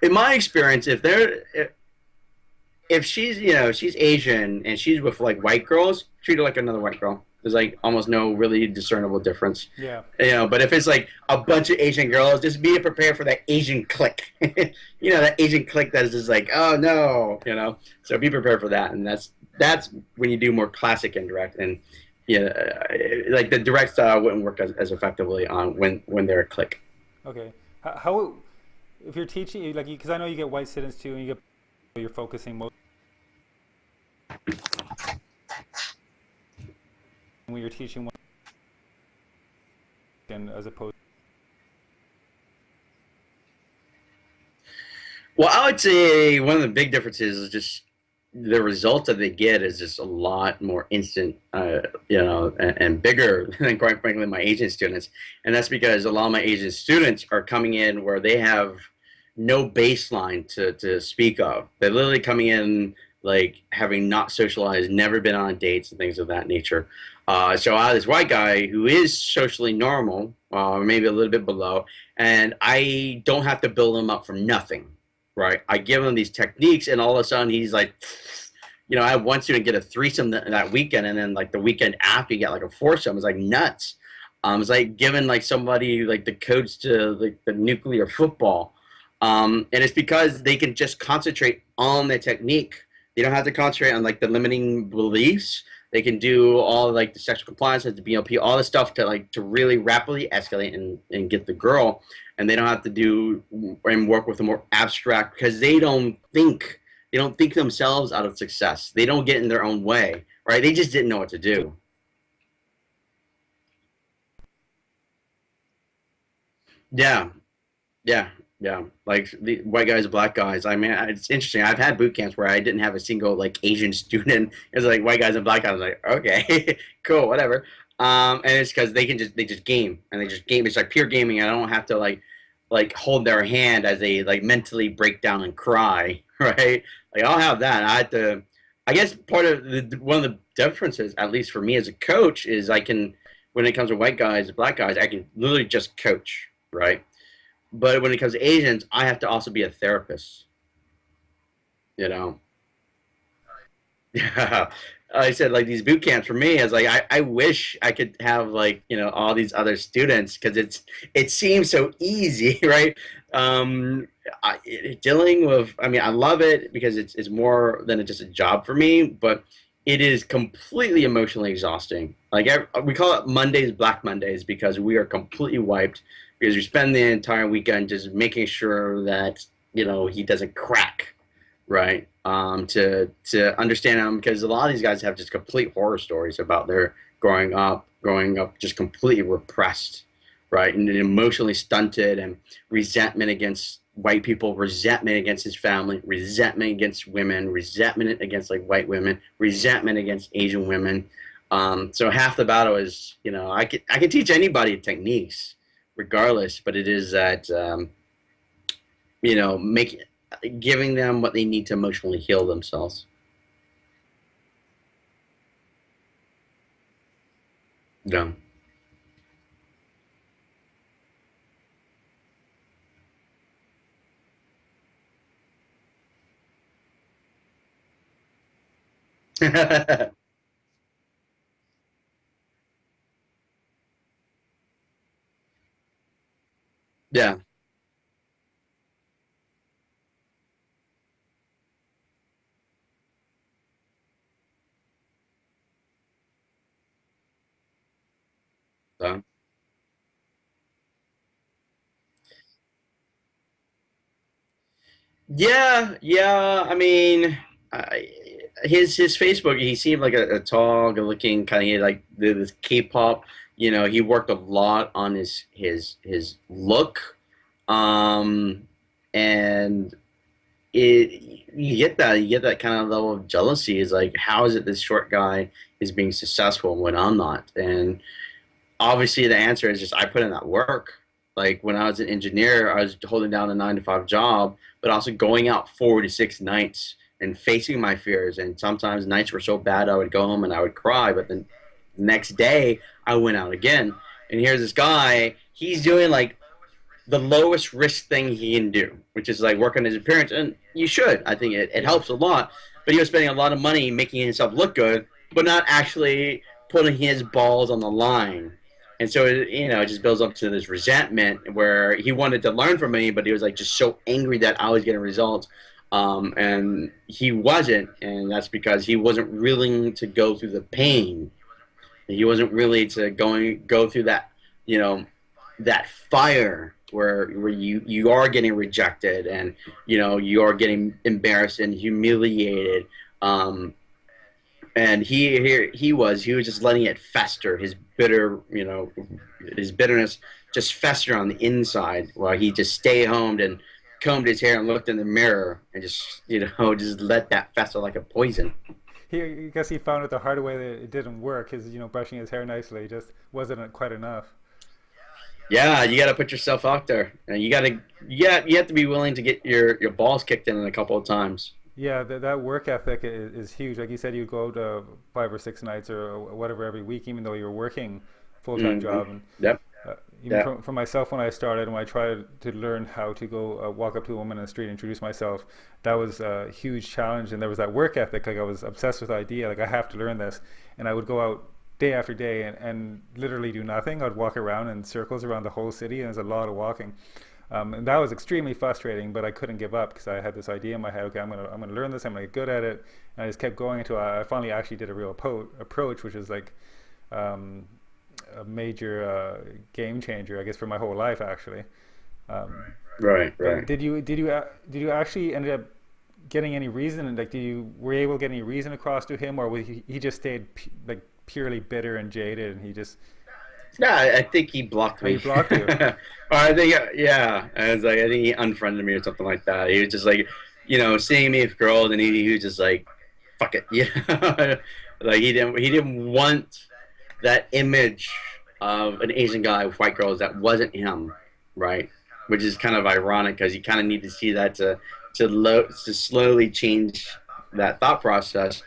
in my experience, if they're if, if she's you know she's Asian and she's with like white girls, treat her like another white girl. There's like almost no really discernible difference. Yeah. You know, but if it's like a bunch of Asian girls, just be prepared for that Asian click. *laughs* you know, that Asian click that is just like, oh no, you know. So be prepared for that, and that's that's when you do more classic indirect, and yeah, uh, like the direct style wouldn't work as, as effectively on when when they're a click. Okay. How, how if you're teaching like because I know you get white students too, and you get you're focusing most when you're teaching one and as opposed well i would say one of the big differences is just the result that they get is just a lot more instant, uh, you know, and, and, bigger *laughs* than quite frankly my Asian students. And that's because a lot of my Asian students are coming in where they have no baseline to, to speak of. They're literally coming in like having not socialized, never been on dates and things of that nature. Uh, so I have this white guy who is socially normal, uh, maybe a little bit below, and I don't have to build him up from nothing, right? I give him these techniques, and all of a sudden he's like, you know, I had one student get a threesome that, that weekend, and then like the weekend after you get like a foursome. It's like nuts. Um, it's like giving like somebody like the codes to like the nuclear football um, and it's because they can just concentrate on the technique. They don't have to concentrate on like the limiting beliefs. They can do all like the sexual compliance, the BLP, all the stuff to like to really rapidly escalate and, and get the girl. And they don't have to do and work with a more abstract because they don't think they don't think themselves out of success. They don't get in their own way, right? They just didn't know what to do. Yeah, yeah, yeah, like the white guys, black guys. I mean, it's interesting. I've had boot camps where I didn't have a single like Asian *laughs* student. It's like white guys and black guys. I was like, okay, *laughs* cool, whatever. Um, and it's because they can just they just game and they just game. It's like pure gaming. I don't have to like like hold their hand as they like mentally break down and cry, *laughs* right? Like I'll have that. I had to. I guess part of the one of the differences, at least for me as a coach, is I can when it comes to white guys, black guys, I can literally just coach, right? But when it comes to Asians, I have to also be a therapist. You know. Yeah. *laughs* I said like these boot camps for me is like I, I wish I could have like you know all these other students because it's it seems so easy *laughs* right um, I, dealing with I mean I love it because it's, it's more than just a job for me but it is completely emotionally exhausting like I, we call it Mondays Black Mondays because we are completely wiped because you spend the entire weekend just making sure that you know he doesn't crack, right? Um, to to understand him because a lot of these guys have just complete horror stories about their growing up, growing up just completely repressed, right, and emotionally stunted, and resentment against white people, resentment against his family, resentment against women, resentment against like white women, resentment against Asian women. Um, so half the battle is, you know, I could I could teach anybody techniques, regardless. But it is that um, you know, make giving them what they need to emotionally heal themselves. Yeah. *laughs* Yeah. Yeah, yeah. I mean, I, his his Facebook, he seemed like a, a tall, good-looking kind of like this K-pop you know, he worked a lot on his his his look, um, and it you get that you get that kind of level of jealousy. Is like, how is it this short guy is being successful when I'm not? And obviously, the answer is just I put in that work. Like when I was an engineer, I was holding down a nine to five job, but also going out four to six nights and facing my fears. And sometimes nights were so bad I would go home and I would cry, but then the next day I went out again. And here's this guy, he's doing like the lowest risk thing he can do, which is like work on his appearance. And you should. I think it, it helps a lot. But he was spending a lot of money making himself look good, but not actually putting his balls on the line. And so, it, you know, it just builds up to this resentment where he wanted to learn from me, but he was like just so angry that I was getting results. Um, and he wasn't. And that's because he wasn't willing to go through the pain. He wasn't really to going go through that, you know, that fire where where you you are getting rejected and you know you are getting embarrassed and humiliated. Um, and he here he was he was just letting it fester. His bitter you know his bitterness just fester on the inside while he just stayed home and combed his hair and looked in the mirror and just you know *laughs* just let that fester like a poison he I guess he found out the hard way that it didn't work his you know brushing his hair nicely just wasn't quite enough yeah, you got to put yourself out there, and you got to yeah you have to be willing to get your your balls kicked in a couple of times. Yeah, that, that work ethic is, is huge. Like you said, you go to five or six nights or whatever every week, even though you're working full time mm-hmm. job. And yep. Even yep. for, for, myself, when I started, when I tried to learn how to go uh, walk up to a woman in the street and introduce myself, that was a huge challenge. And there was that work ethic. Like I was obsessed with the idea. Like I have to learn this, and I would go out day after day and, and literally do nothing. I'd walk around in circles around the whole city, and there's a lot of walking. Um, and that was extremely frustrating, but I couldn't give up because I had this idea in my head. Okay, I'm gonna I'm gonna learn this. I'm gonna get good at it. And I just kept going until I, I finally actually did a real approach, which is like um, a major uh, game changer, I guess, for my whole life actually. Um, right, right. Did you did you uh, did you actually ended up getting any reason? Like, did you were you able to get any reason across to him, or was he, he just stayed like purely bitter and jaded, and he just. Yeah, I think he blocked me. Oh, he blocked you. *laughs* I think, yeah, I was like, I think he unfriended me or something like that. He was just like, you know, seeing me with girls, and he, he was just like, fuck it, *laughs* yeah. like he didn't, he didn't want that image of an Asian guy with white girls that wasn't him, right? Which is kind of ironic because you kind of need to see that to to, to slowly change that thought process.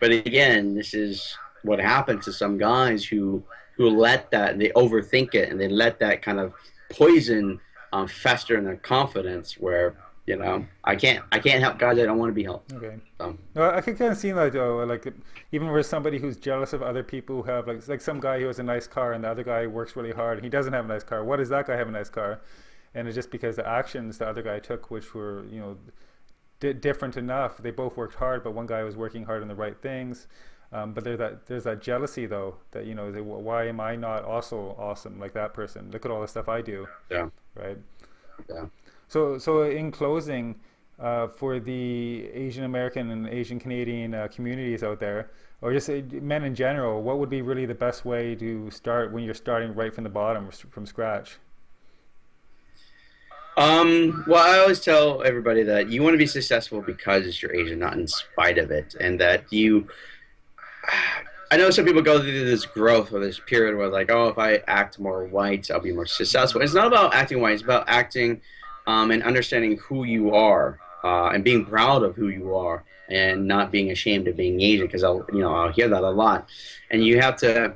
But again, this is what happens to some guys who who let that and they overthink it and they let that kind of poison um, fester in their confidence where you know i can't i can't help guys i don't want to be helped okay so. no, i can kind of see that though like even with somebody who's jealous of other people who have like like some guy who has a nice car and the other guy works really hard and he doesn't have a nice car what does that guy have a nice car and it's just because the actions the other guy took which were you know different enough they both worked hard but one guy was working hard on the right things um, but there's that there's that jealousy though that you know they, why am I not also awesome like that person? Look at all the stuff I do. Yeah. Right. Yeah. So so in closing, uh, for the Asian American and Asian Canadian uh, communities out there, or just uh, men in general, what would be really the best way to start when you're starting right from the bottom, from scratch? Um, well, I always tell everybody that you want to be successful because you're Asian, not in spite of it, and that you *sighs* I know some people go through this growth or this period where like, oh, if I act more white, I'll be more successful. It's not about acting white. It's about acting um, and understanding who you are uh, and being proud of who you are and not being ashamed of being Asian because I'll you know I'll hear that a lot. And you have to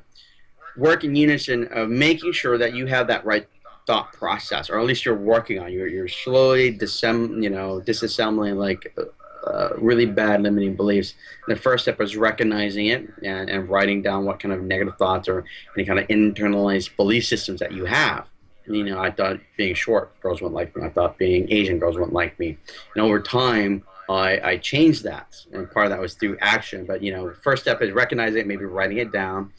work in unison of making sure that you have that right thought process, or at least you're working on. You're you're slowly disem you know disassembling like uh, really bad limiting beliefs. And the first step is recognizing it and, and writing down what kind of negative thoughts or any kind of internalized belief systems that you have. You know, I thought being short, girls wouldn't like me. I thought being Asian, girls wouldn't like me. And over time, I, I changed that. And part of that was through action. But, you know, first step is recognizing it, maybe writing it down.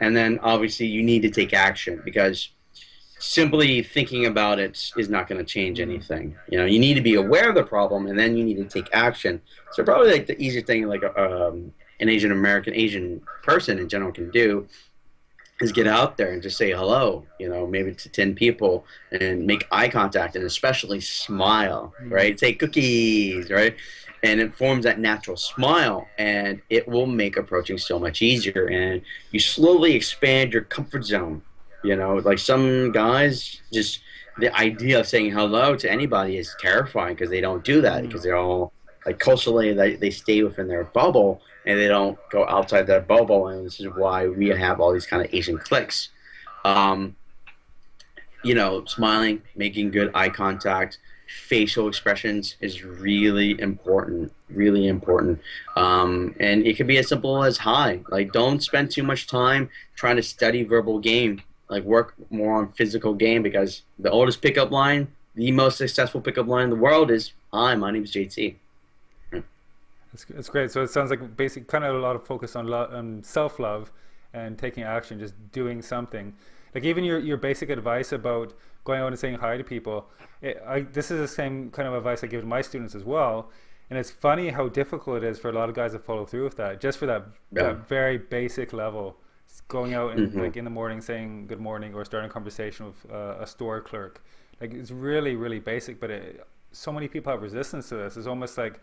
And then obviously you need to take action because simply thinking about it is not going to change anything. You know, you need to be aware of the problem, and then you need to take action. So probably like the easiest thing, like um, an Asian American, Asian person in general can do, is get out there and just say hello, you know, maybe to 10 people and make eye contact and especially smile, mm-hmm. right? Say cookies, right? And it forms that natural smile and it will make approaching so much easier. And you slowly expand your comfort zone. You know, like some guys just the idea of saying hello to anybody is terrifying because they don't do that mm. because they're all like culturally they, they stay within their bubble and they don't go outside their bubble and this is why we have all these kind of asian cliques. Um, you know smiling making good eye contact facial expressions is really important really important. Um, and it can be as simple as hi. Like don't spend too much time trying to study verbal game. Like work more on physical game because the oldest pickup line the most successful pickup line in the world is hi my name is jt It's, it's great. So it sounds like basic, kind of a lot of focus on, on self-love and taking action, just doing something. Like even your, your basic advice about going out and saying hi to people, it, I, this is the same kind of advice I give to my students as well. And it's funny how difficult it is for a lot of guys to follow through with that, just for that, yeah that very basic level. Going out and hmm like in the morning saying good morning or starting a conversation with uh, a store clerk. Like it's really, really basic, but it, so many people have resistance to this. It's almost like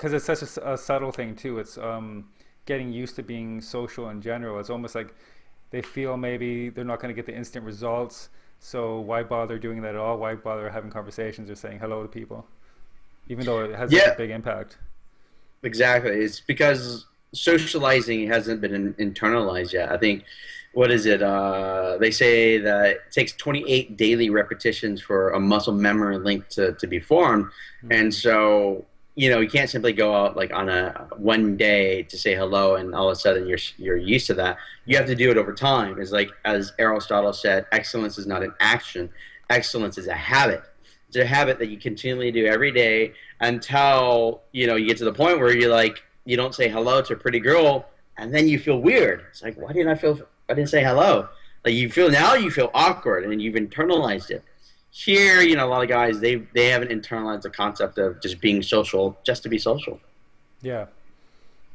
because it's such a subtle thing too. It's um, getting used to being social in general. It's almost like they feel maybe they're not going to get the instant results. So why bother doing that at all? Why bother having conversations or saying hello to people, even though it has such a big impact? Exactly. It's because socializing hasn't been in, internalized yet. I think, what is it? Uh, they say that it takes 28 daily repetitions for a muscle memory link to, to be formed. And hmm so, you know, you can't simply go out like on a one day to say hello and all of a sudden you're, you're used to that. You have to do it over time. It's like, as Aristotle said, excellence is not an action, excellence is a habit. It's a habit that you continually do every day until you know you get to the point where you're like you don't say hello to a pretty girl and then you feel weird it's like why didn't i feel i didn't say hello like you feel now you feel awkward and you've internalized it here you know a lot of guys they they haven't internalized the concept of just being social just to be social Yeah.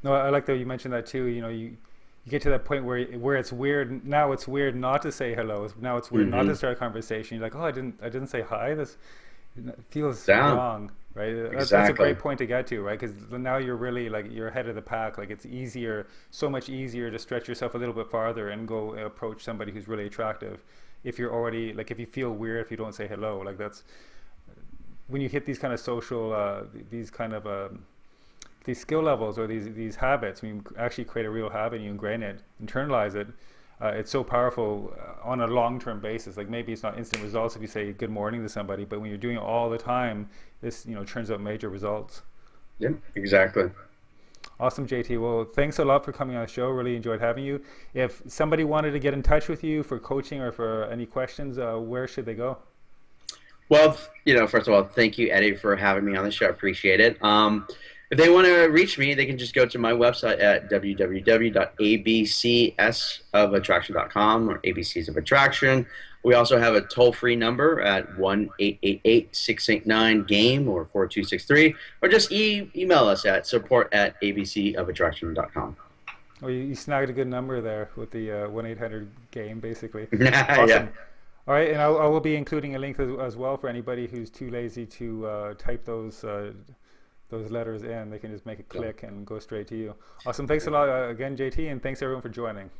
No, I like that you mentioned that too. You know, you you get to that point where where it's weird. Now it's weird not to say hello. Now it's weird not to hmm start a conversation. You're like, oh, I didn't I didn't say hi. This feels down wrong, right? Uh, That's that's a great point to get to, right? Because now you're really like you're ahead of the pack. Like it's easier, so much easier to stretch yourself a little bit farther and go approach somebody who's really attractive. If you're already like if you feel weird if you don't say hello, like that's when you hit these kind of social uh, these kind of um, these skill levels or these these habits, when you actually create a real habit, and you ingrain it, internalize it, uh, it's so powerful uh, on a long-term basis. Like maybe it's not instant results if you say good morning to somebody, but when you're doing it all the time, this you know turns out major results. yeah exactly Awesome, JT. Well, thanks a lot for coming on the show. Really enjoyed having you. If somebody wanted to get in touch with you for coaching or for any questions, uh, where should they go? Well, you know, first of all, thank you, Eddie, for having me on the show. I appreciate it. Um, if they want to reach me, they can just go to my website at www.abcsofattraction.com or ABCs of Attraction. We also have a toll free number at 1 888 689 GAME or 4263, or just e- email us at support at abcofattraction.com. Oh, you, you snagged a good number there with the uh, 1-800 game, basically. *laughs* yeah. All right, and I'll, I will be including a link as, as well for anybody who's too lazy to uh, type those uh, those letters in. They can just make a Yeah. click and go straight to you. Awesome. Thanks a lot uh, again, JT, and thanks everyone for joining.